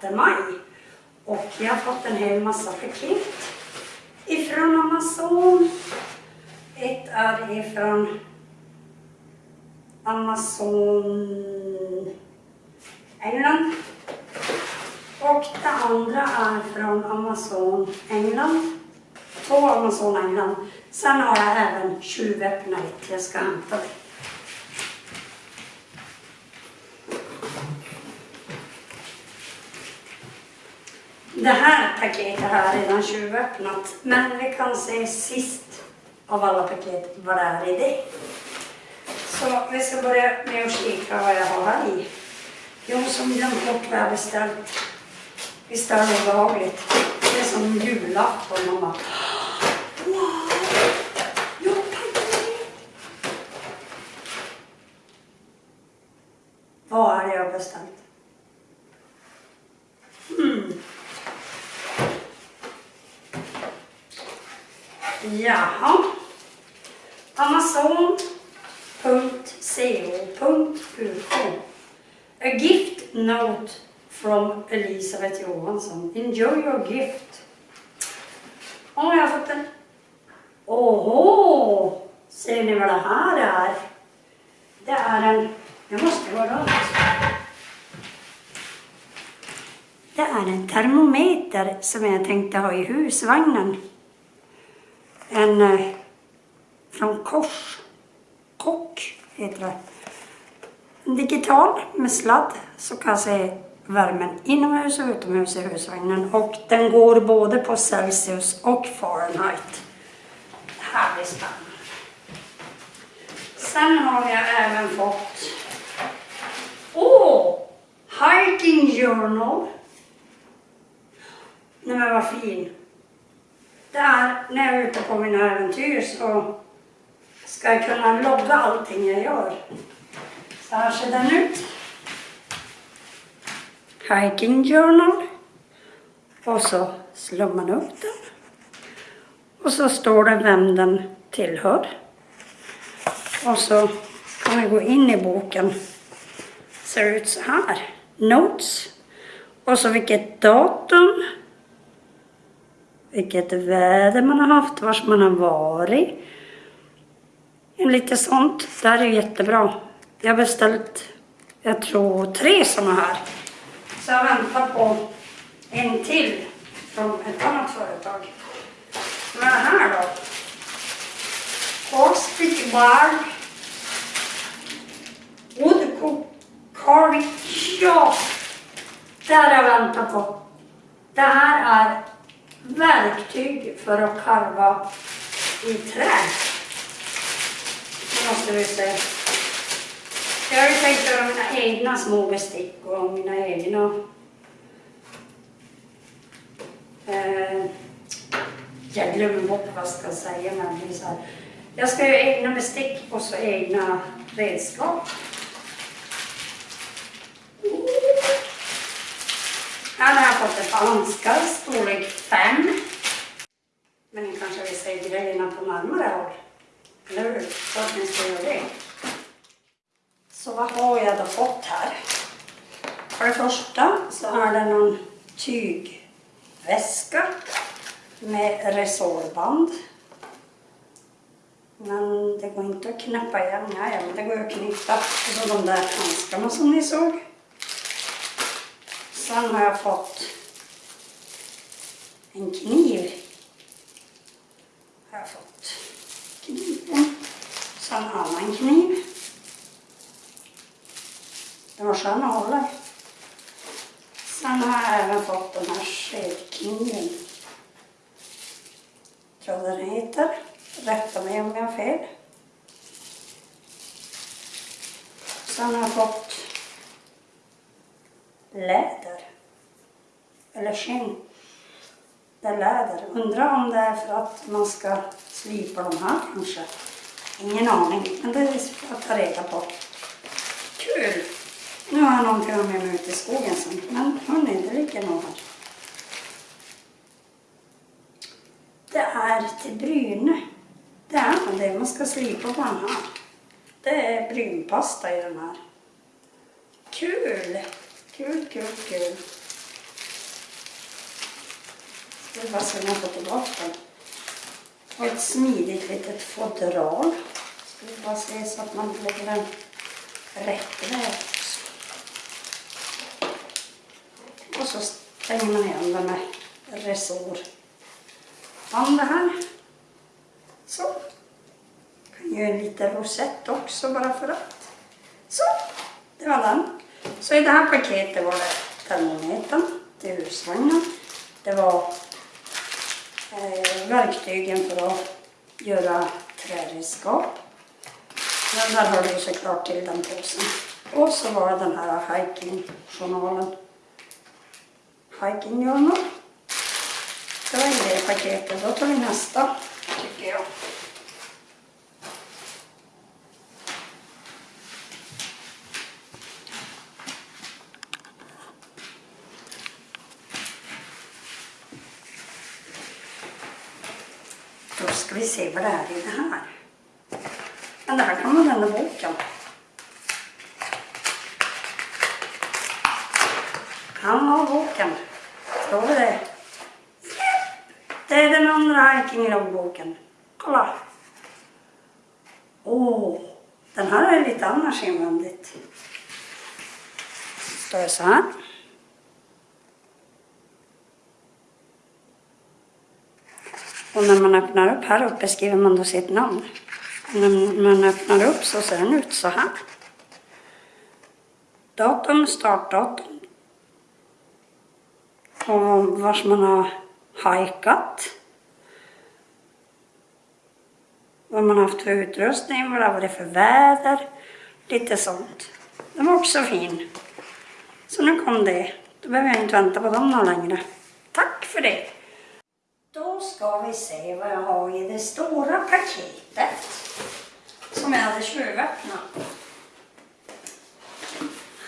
6 maj och jag har fått en hel massa paket ifrån Amazon. Ett är ifrån Amazon England och det andra är från Amazon England. Två Amazon England. Sen har jag även tjuvöppnare till Jag ska hämta det. Det här paketet har jag redan tjuvöppnat, men vi kan se sist av alla paket vad det är i det. Så vi ska börja med att kika vad jag har här i. Jag som glömt bort vad jag beställt. Visst är det obehagligt? Det är som julafton och man Jag paket! Vad är det jag beställt? Hmm. Jaha. Amazon.co.uk A gift note from Elisabeth Johansson. Enjoy your gift. Åh, jag har fått den. Åhå! Ser ni vad det här är? Det är en... Det måste vara rakt. Det är en termometer som jag tänkte ha i husvagnen. En eh, från Kors. Kock heter det. En digital med sladd så kan jag se värmen inomhus och utomhus i husvagnen. Och den går både på Celsius och Fahrenheit. Det här blir spännande. Sen har jag även fått Åh! Oh, Hiking Journal. Nej men vad fin. Där, när jag är ute på mina äventyr så ska jag kunna logga allting jag gör. Så här ser den ut. Hiking Journal. Och så slår man upp den. Och så står det vem den tillhör. Och så kan vi gå in i boken. Ser ut så här. Notes. Och så vilket datum. Vilket väder man har haft, vars man har varit. Lite sånt. Det här är jättebra. Jag har beställt, jag tror, tre sådana här. Så jag väntar på en till från ett annat företag. Vad är det här då? Caustic Bar Woodcook Carving Ja! Det här har jag väntat på. Det här är verktyg för att karva i trä. Nu måste vi se. Jag har ju tänkt göra mina egna små bestick och mina egna eh, jag glömmer bort vad jag ska säga men så här. Jag ska göra egna bestick och så egna redskap. Här har jag fått ett par handskar, storlek 5. Men ni kanske vill se grejerna på närmare håll? Eller hur? Så att ni ska göra det. Så vad har jag då fått här? För det första så är det någon tygväska med resårband. Men det går inte att knäppa igen. Nej, men det går att knyta på de där handskarna som ni såg. Sen har jag fått en kniv. Har jag fått kniven. Sen en annan kniv. Den var skön att hålla. Sen har jag även fått den här skedkniven. Tror jag den heter. Rätta mig om jag har fel. Sen har jag fått läder. Eller skinn. Det är läder. Undrar om det är för att man ska slipa de här kanske. Ingen aning, men det ska jag ta reda på. Kul! Nu har jag någonting med mig ut i skogen sen, men hörni, det ligger nog här. Det är till Bryne. Det är det, man ska slipa på den här. Det är brynpasta i den här. Kul! Kul, kul, kul. Det var bara så man får tillbaka den. Och ett smidigt litet fodral. Ska vi bara se så att man lägger den rätt väg också. Och så stänger man igen den med resår. Om det här. Så. Kan göra en liten rosett också bara för att. Så, det var den. Så i det här paketet var det termometern till husvagnen. Det var Eh, verktygen för att göra träredskap. Den där hörde ju såklart till den påsen. Och så var det den här hiking-journalen. Hiking journal. Det var en det paketet. Då tar vi nästa, tycker jag. Då ska vi se vad det är i det här. Men det här kan man vända boken. Han har boken. Står vi det? Det är den andra hiking-loggboken. Kolla. Åh, den här är lite annars invändigt. Står det så här. Och när man öppnar upp här uppe skriver man då sitt namn. och När man öppnar upp så ser den ut så här. Datum, startdatum. Och vars man har hajkat. Vad man har haft för utrustning, vad det har varit för väder. Lite sånt. Den var också fin. Så nu kom det. Då behöver jag inte vänta på dem någon längre. Tack för det. Då ska vi se vad jag har i det stora paketet som jag hade tjuvöppnat.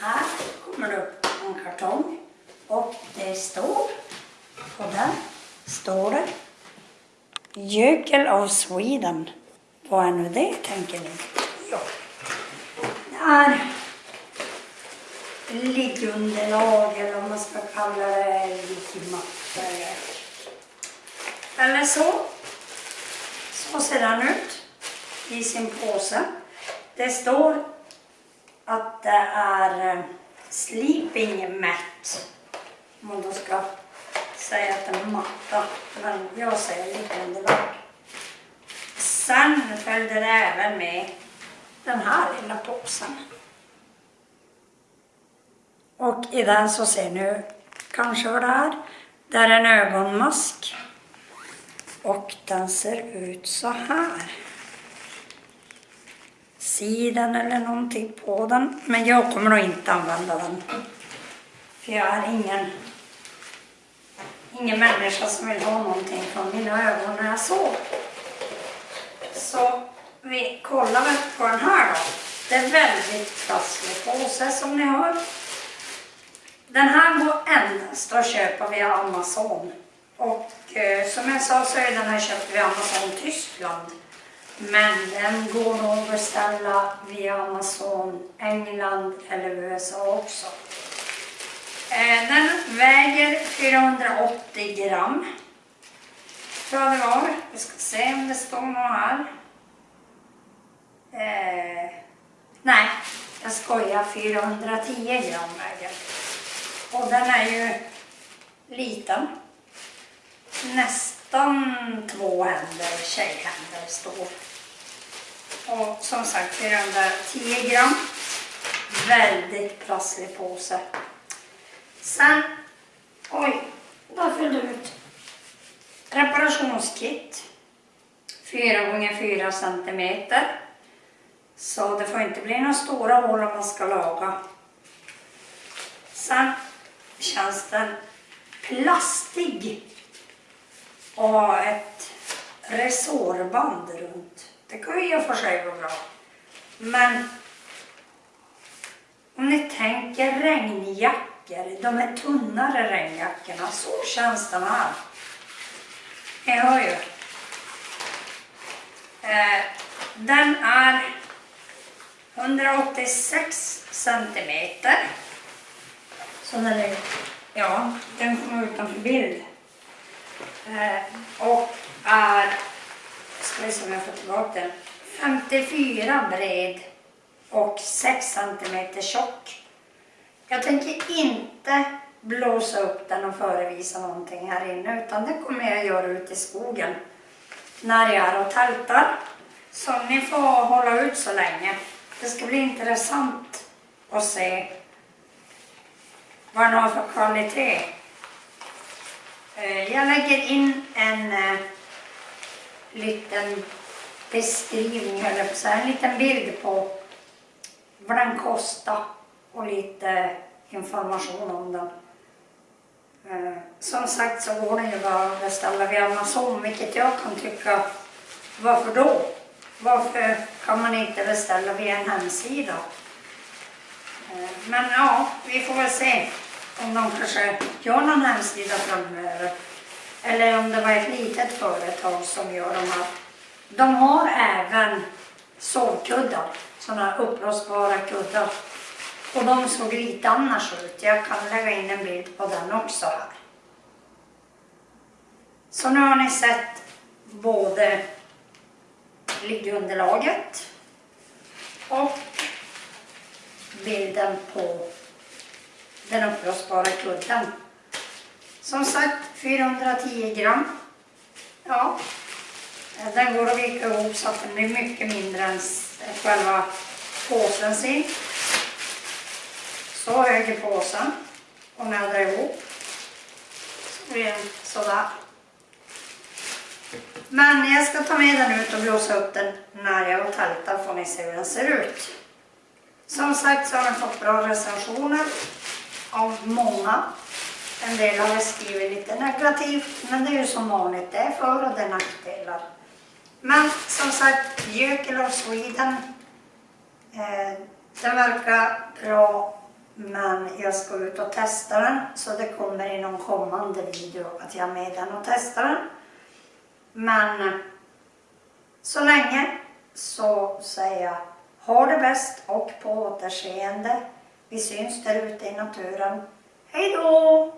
Här kommer det upp en kartong och det står, på den, står det Jökel of Sweden. Vad är nu det tänker ni? Ja. Det är liggunderlag eller vad man ska kalla det, liggmattor eller så. Så ser den ut i sin påse. Det står att det är eh, sleeping mat. Om man då ska säga att det är matta. Men jag säger liggunderlag. Sen följde det även med den här lilla påsen. Och i den så ser ni kanske vad det är. Det är en ögonmask. Och den ser ut så här. Sidan eller någonting på den. Men jag kommer nog inte använda den. För jag är ingen, ingen människa som vill ha någonting från mina ögon när jag sover. Så vi kollar väl på den här då. Det är väldigt trasslig påse som ni hör. Den här går endast att köpa via Amazon. Och eh, som jag sa så är den här köpt via Amazon Tyskland. Men den går nog att beställa via Amazon England eller USA också. Eh, den väger 480 gram. Tror jag det var. Vi ska se om det står något här. Eh, nej, jag skojar. 410 gram väger. Och den är ju liten nästan två händer, tjejhänder står. Och som sagt 410 gram. Väldigt prasslig påse. Sen, oj, där fyllde ut reparationskit. 4x4 cm. Så det får inte bli några stora hål om man ska laga. Sen känns den plastig och ha ett resårband runt. Det kan ju i och för sig vara bra. Men om ni tänker regnjackor, de här tunnare regnjackorna, så känns den här. Ni hör ju. Eh, den är 186 centimeter. Så den är, ja, den kommer utanför bild. Eh, och är, ska vi se om jag får tillbaka den, 54 bred och 6 centimeter tjock. Jag tänker inte blåsa upp den och förevisa någonting här inne utan det kommer jag göra ute i skogen när jag är och tältar. Så ni får hålla ut så länge. Det ska bli intressant att se vad den har för kvalitet. Eh, jag lägger in en eh, liten beskrivning, eller så här, en liten bild på vad den kostar och lite information om den. Eh, Som sagt så går den ju bara att beställa via Amazon, vilket jag kan tycka, varför då? Varför kan man inte beställa via en hemsida? Eh, Men ja, vi får väl se om de kanske gör någon hemsida framöver. Eller om det var ett litet företag som gör de här. De har även sovkuddar, sådana uppblåsbara kuddar. Och de såg lite annars ut. Jag kan lägga in en bild på den också här. Så nu har ni sett både liggunderlaget och bilden på den spara kudden. Som sagt 410 gram. Ja, den går att vika ihop så att den blir mycket mindre än själva påsen sin. Så hög är påsen och nädra ihop. Så blir den sådär. Men jag ska ta med den ut och blåsa upp den när jag har tältat får ni se hur den ser ut. Som sagt så har den fått bra recensioner av många. En del har skrivit lite negativt, men det är ju som vanligt, det är för och det är nackdelar. Men som sagt, Jökel of Sweden, eh, den verkar bra, men jag ska ut och testa den, så det kommer i någon kommande video att jag är med den och testar den. Men så länge så säger jag ha det bäst och på återseende. Vi syns där ute i naturen. Hej då!